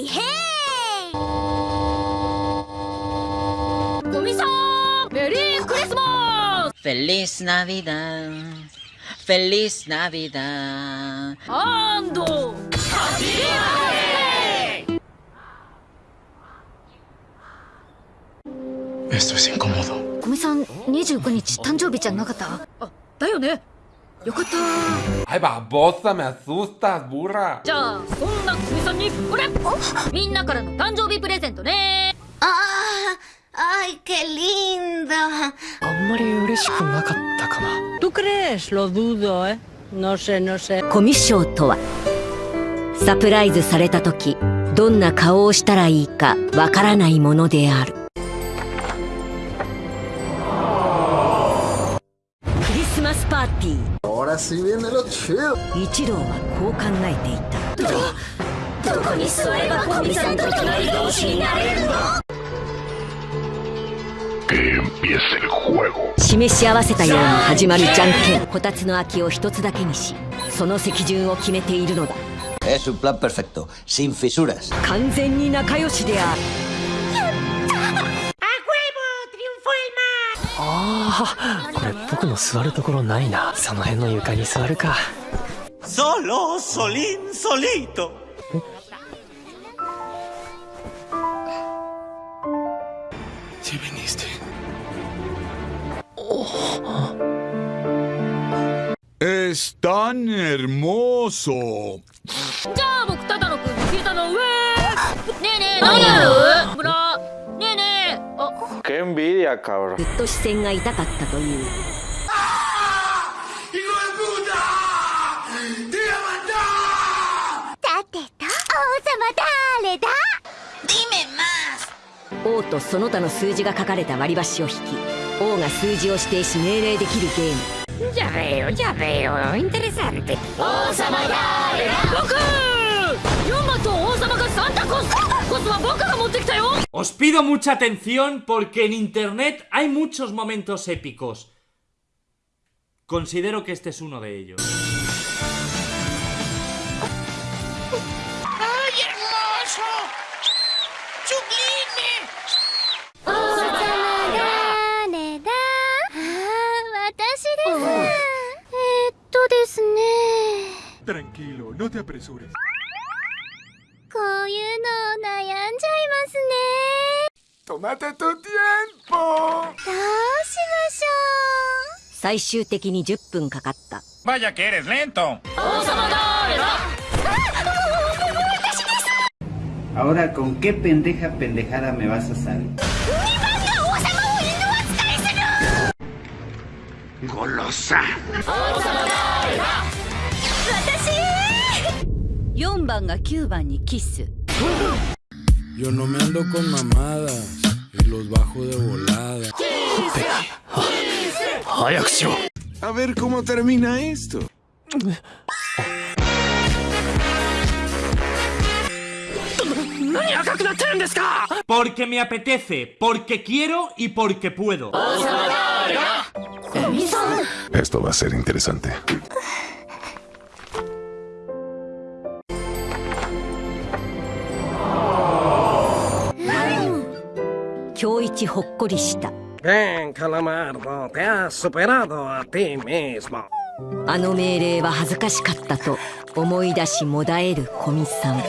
イヘイゴさんメリークリスマス。フェリスナビダン。フェリスナビダン。アンド。ハッピー。ハリーゴミさん25日誕生日じゃなかった？あだよね。よかった Ay, babosa, me asustas, burra. じゃあそんなコミさんにこれみんなからの誕生日プレゼントね ¡Ah! ¡Ay, qué lindo! あんまり嬉しくなかったかな。¿Tú crees? Lo dudo, ¿eh? No sé, no sé. コミッションとはサプライズされた時どんな顔をしたらいいかわからないものであるクリスマスパーティー Ahora sí viene lo chido. 一郎はこう考えていた。どこに座ればコミさんと隣同士になれるの？示し合わせたように始まるじゃんけん。こたつの空きを一つだけにしその席順を決めているのだ.完全に仲良しであるああ、これ僕の座るところないな。その辺の床に座るか。Solo, solín, solito. Si viniste. Es tan hermoso. じゃあ僕ただのくん聞いたの上ねえねえ何やる？Envidia, cabrón. ずっと視線が痛かったという。王とその他の数字が書かれた割り箸を引き王が数字を指定し命令できるゲーム。Ya veo, ya veo. Interesante. 王様だ。僕！ヨンマと王様がサンタコスコスは僕が持ってきたよ Os pido mucha atención porque en Internet hay muchos momentos épicos. Considero que este es uno de ellos. ¡Ay, hermoso! ¡Sublime! Tranquilo, no te apresures. ね Tómate tu tiempo. どうしましょ最終的に10分かかった Vaya que eres lento. Ahora, ¿con qué pendeja pendejada me vas a salir? Golosa. 4番が9番にキス。Yo no me ando con mamadas y los bajo de volada. ¡Hay acción! A ver cómo termina esto. Porque me apetece, porque quiero y porque puedo. Esto va a ser interesante. ほっこりした Bien, Calamardo, te has superado a ti mismo. あの命令は恥ずかしかったと思い出しもだえる古見さん